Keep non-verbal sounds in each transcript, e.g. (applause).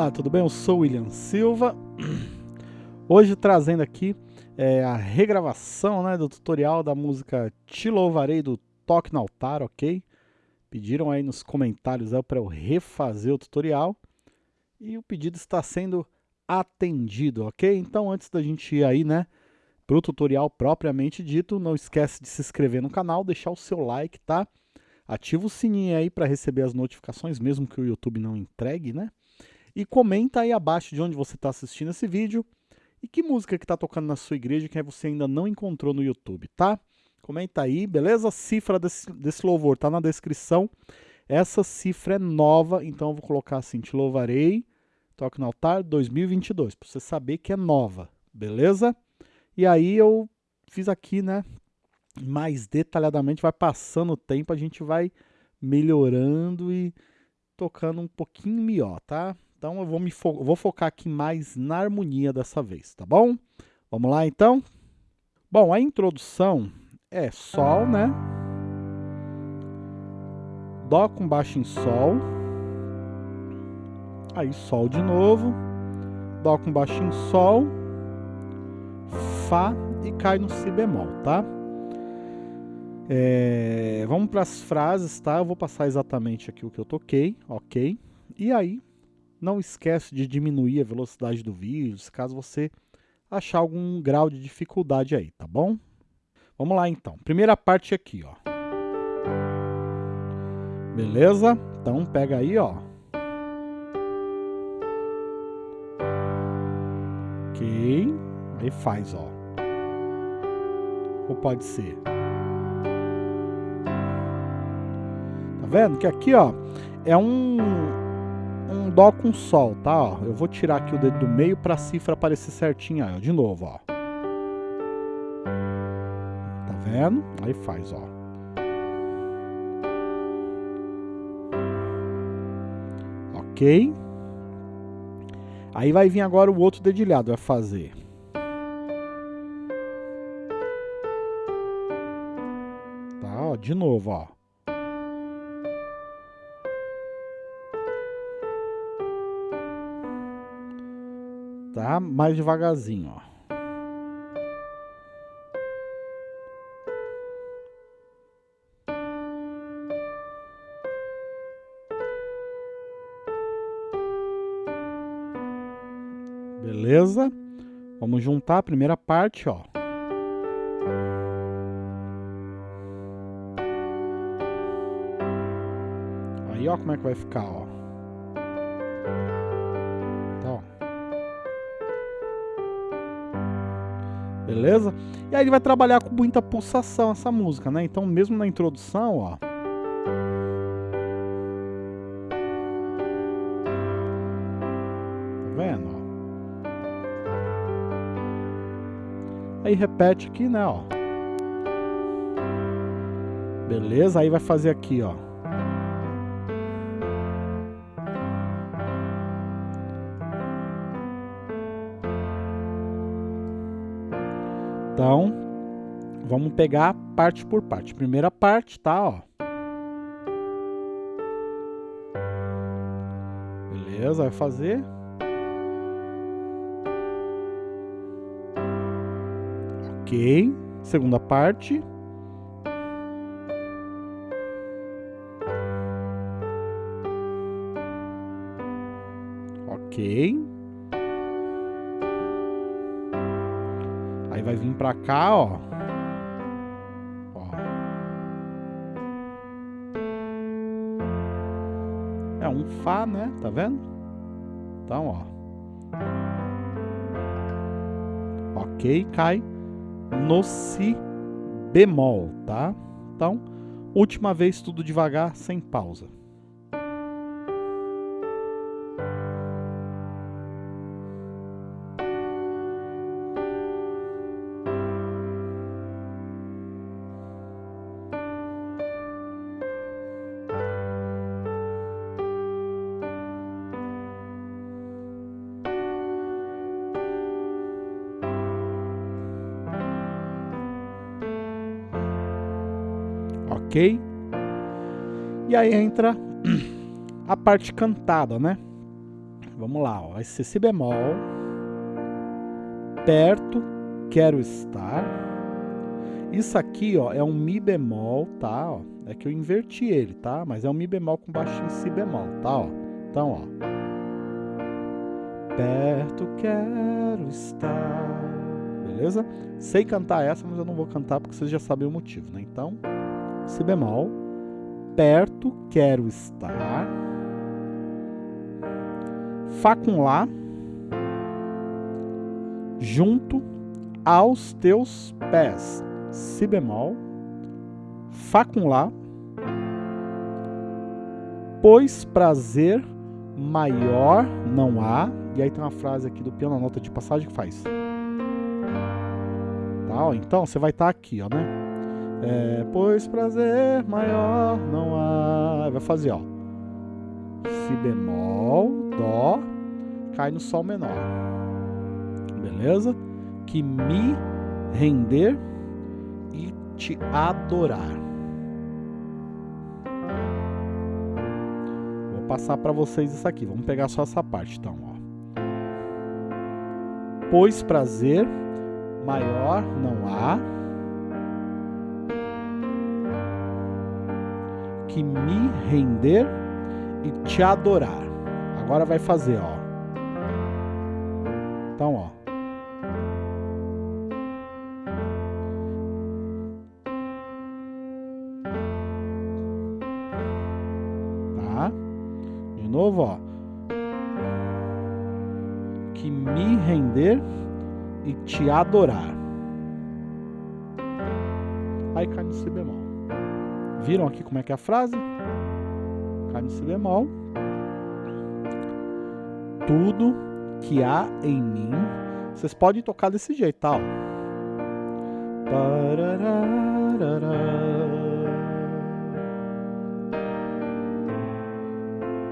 Olá, tudo bem? Eu sou o William Silva. (clears throat) Hoje trazendo aqui é, a regravação né, do tutorial da música Te Louvarei do Toque no Altar, ok? Pediram aí nos comentários para eu refazer o tutorial e o pedido está sendo atendido, ok? Então antes da gente ir aí, né, para o tutorial propriamente dito, não esquece de se inscrever no canal, deixar o seu like, tá? Ativa o sininho aí para receber as notificações, mesmo que o YouTube não entregue, né? E comenta aí abaixo de onde você está assistindo esse vídeo e que música que está tocando na sua igreja que você ainda não encontrou no YouTube, tá? Comenta aí, beleza? Cifra desse, desse louvor tá na descrição. Essa cifra é nova, então eu vou colocar assim, te louvarei, toque no altar 2022, para você saber que é nova, beleza? E aí eu fiz aqui, né, mais detalhadamente, vai passando o tempo, a gente vai melhorando e tocando um pouquinho melhor, tá? Então eu vou, me fo vou focar aqui mais na harmonia dessa vez, tá bom? Vamos lá então? Bom, a introdução é Sol, né? Dó com baixo em Sol. Aí Sol de novo. Dó com baixo em Sol. Fá e cai no Si bemol, tá? É, vamos para as frases, tá? Eu vou passar exatamente aqui o que eu toquei, ok? E aí não esquece de diminuir a velocidade do vídeo, caso você achar algum grau de dificuldade aí, tá bom? Vamos lá então. Primeira parte aqui, ó. Beleza? Então pega aí, ó. Ok. Aí faz, ó. Ou pode ser. Tá vendo? Que aqui, ó, é um um dó com sol, tá? Ó, eu vou tirar aqui o dedo do meio para a cifra aparecer certinha, ó, de novo, ó. Tá vendo? Aí faz, ó. Ok. Aí vai vir agora o outro dedilhado, vai fazer. Tá, ó, de novo, ó. Tá? Mais devagarzinho, ó. Beleza? Vamos juntar a primeira parte, ó. Aí, ó, como é que vai ficar, ó. Beleza? E aí ele vai trabalhar com muita pulsação essa música, né? Então mesmo na introdução, ó... Tá vendo? Aí repete aqui, né, ó. Beleza? Aí vai fazer aqui, ó. Então, vamos pegar parte por parte. Primeira parte, tá, ó. Beleza, vai fazer. Ok. Segunda parte. Ok. Vai vir pra cá, ó. ó. É um Fá, né? Tá vendo? Então, ó. Ok, cai no Si bemol, tá? Então, última vez tudo devagar, sem pausa. Ok? E aí entra a parte cantada, né? Vamos lá, ó. vai ser Si bemol, perto, quero estar. Isso aqui, ó, é um Mi bemol, tá? Ó, é que eu inverti ele, tá? Mas é um Mi bemol com baixinho Si bemol, tá? Ó. Então, ó. Perto quero estar. Beleza? Sei cantar essa, mas eu não vou cantar porque vocês já sabem o motivo, né? Então, Si bemol, perto quero estar. Fá com Lá, junto aos teus pés. Si bemol, Fá com Lá, pois prazer maior não há. E aí tem uma frase aqui do piano, a nota de passagem que faz. Tá, ó, então você vai estar tá aqui, ó, né? É, pois prazer maior não há. Vai fazer, ó. Si bemol, Dó, cai no Sol menor. Beleza? Que me render e te adorar. Vou passar para vocês isso aqui. Vamos pegar só essa parte, então, ó. Pois prazer maior não há que me render e te adorar. Agora vai fazer, ó. Então, ó. Tá? De novo, ó. Que me render e te adorar. Aí cai no si bemol. Viram aqui como é que é a frase? Cai no si bemol tudo que há em mim. Vocês podem tocar desse jeito, tá?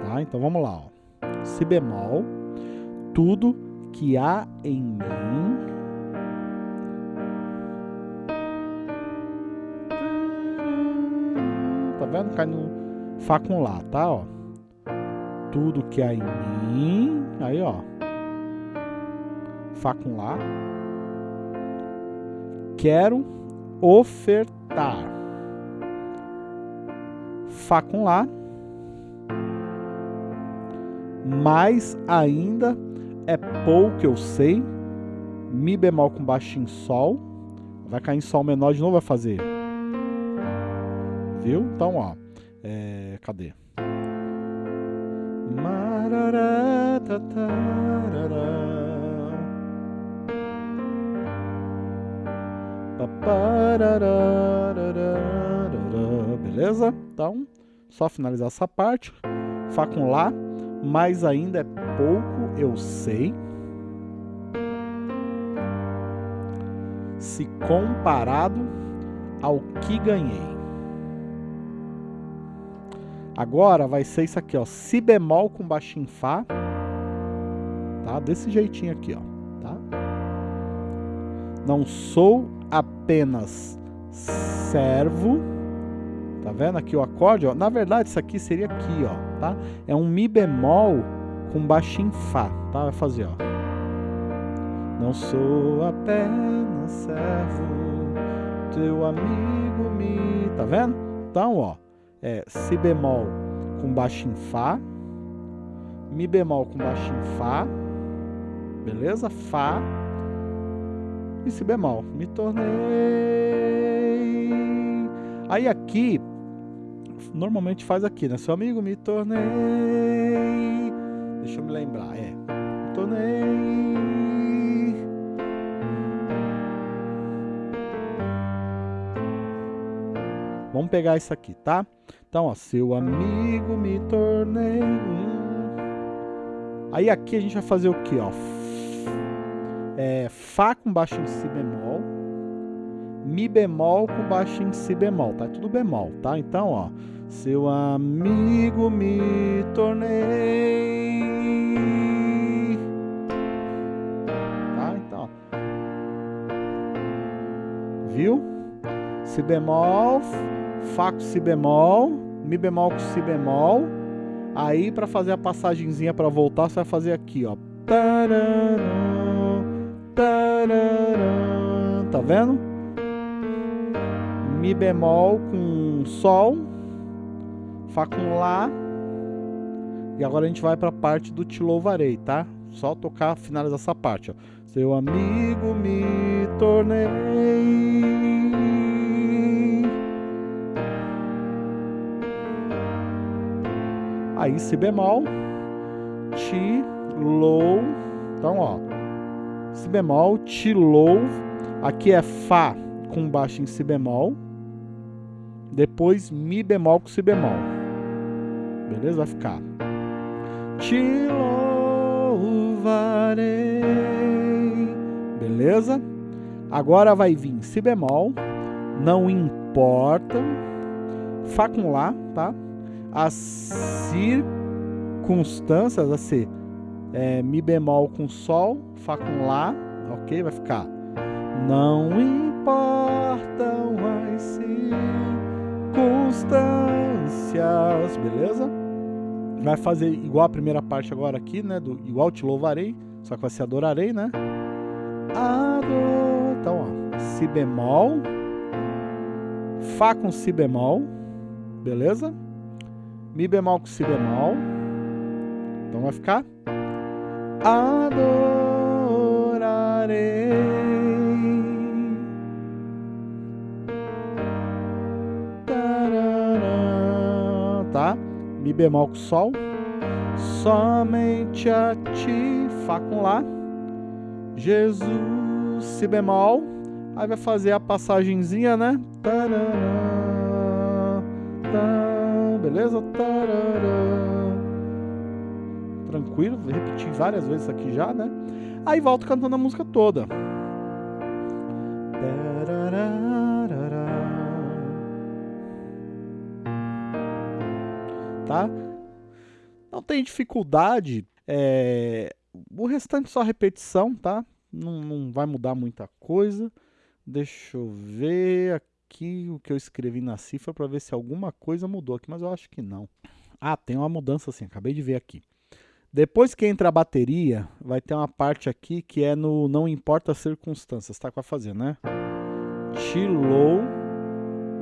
Tá, então vamos lá. Ó. Si bemol, tudo que há em mim. Vendo? Cai no Fá com Lá, tá? Ó tudo que há em mim. Aí, ó. Fá com Lá. Quero ofertar. Fá com Lá. Mais ainda é pouco eu sei. Mi bemol com baixo em Sol. Vai cair em Sol menor de novo, vai fazer. Viu? Então, ó. É, cadê? Beleza? Então, só finalizar essa parte. Fá com Lá, mais ainda é pouco, eu sei. Se comparado ao que ganhei. Agora vai ser isso aqui, ó, si bemol com baixinho fá, tá? Desse jeitinho aqui, ó, tá? Não sou apenas servo, tá vendo aqui o acorde, ó? Na verdade isso aqui seria aqui, ó, tá? É um mi bemol com baixinho fá, tá? Vai fazer, ó. Não sou apenas servo, teu amigo me, tá vendo? Então, ó, é Si bemol com baixo em Fá, Mi bemol com baixo em Fá, beleza? Fá e Si bemol. Me tornei. Aí aqui, normalmente faz aqui, né? Seu amigo, me tornei. Deixa eu me lembrar, é. Me tornei Vamos pegar isso aqui, tá? Então, ó, seu amigo me tornei um. Aí aqui a gente vai fazer o que, ó? É, Fá com baixo em Si bemol, Mi bemol com baixo em Si bemol, tá? É tudo bemol, tá? Então, ó, seu amigo me tornei. Tá? Então, ó. Viu? Si bemol, Fá com Si bemol, Mi bemol com Si bemol. Aí, para fazer a passagenzinha para voltar, você vai fazer aqui, ó. Tá vendo? Mi bemol com Sol, Fá com Lá. E agora a gente vai para a parte do Te Louvarei, tá? Só tocar, finalizar essa parte, ó. Seu amigo me tornei. Aí Si bemol, Ti, Lou. Então, ó. Si bemol, Ti, Lou. Aqui é Fá com baixo em Si bemol. Depois Mi bemol com Si bemol. Beleza? Vai ficar. Te louvarei beleza? Agora vai vir Si bemol, não importa, Fá com Lá, tá? As circunstâncias, a ser é, Mi bemol com Sol, Fá com Lá, ok? Vai ficar Não importam as circunstâncias, beleza? Vai fazer igual a primeira parte agora aqui, né? Do, igual te louvarei, só que vai ser adorarei, né? Adoro. Então, ó, Si bemol, Fá com Si bemol, beleza? Mi bemol com Si bemol. Então vai ficar Adorarei. Tá? Mi bemol com Sol. Somente a ti, Fá com Lá. Jesus, Si bemol. Aí vai fazer a passagenzinha, né? Tarará, tá, beleza? Tarará. Tranquilo, vou repetir várias vezes aqui já, né? Aí volto cantando a música toda. Tá? Não tem dificuldade. É, o restante só repetição, tá? Não, não vai mudar muita coisa. Deixa eu ver aqui o que eu escrevi na cifra para ver se alguma coisa mudou aqui, mas eu acho que não. Ah, tem uma mudança sim, acabei de ver aqui. Depois que entra a bateria, vai ter uma parte aqui que é no não importa as circunstâncias, tá? Com a fazer, né? Te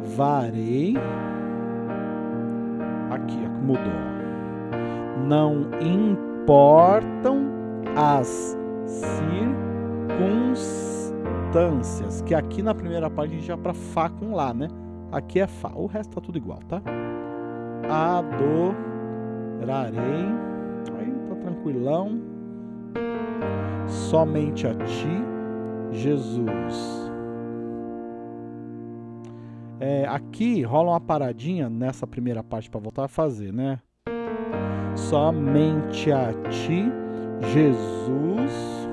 louvarei. Aqui, ó, mudou. Não importam as circunstâncias, que aqui na primeira parte a gente já para Fá com Lá, né? Aqui é Fá, o resto tá tudo igual, tá? Adorarei, aí tá tranquilão, somente a Ti, Jesus. É, aqui rola uma paradinha nessa primeira parte para voltar a fazer, né? Somente a Ti, Jesus,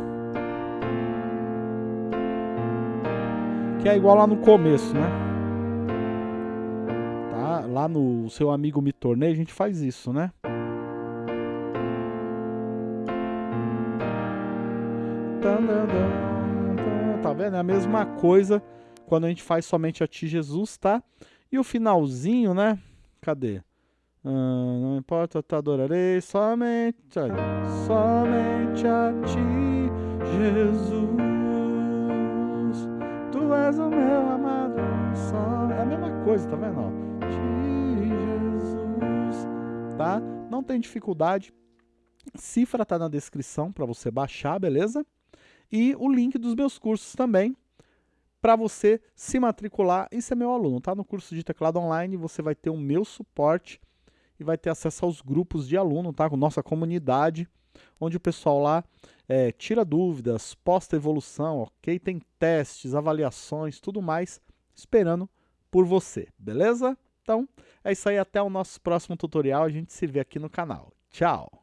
que é igual lá no começo, né? Tá? Lá no seu amigo me tornei, a gente faz isso, né? Tá vendo? É a mesma coisa quando a gente faz somente a ti Jesus, tá? E o finalzinho, né? Cadê? Ah, não importa, eu te adorarei somente, somente a ti, Jesus. És o meu amado. É a mesma coisa, tá vendo? Ti, Jesus. Tá? Não tem dificuldade. Cifra tá na descrição para você baixar, beleza? E o link dos meus cursos também para você se matricular e ser meu aluno, tá? No curso de teclado online você vai ter o meu suporte e vai ter acesso aos grupos de aluno, tá? Com nossa comunidade, onde o pessoal lá é, tira dúvidas, posta evolução, ok? Tem testes, avaliações, tudo mais, esperando por você, beleza? Então, é isso aí, até o nosso próximo tutorial, a gente se vê aqui no canal. Tchau!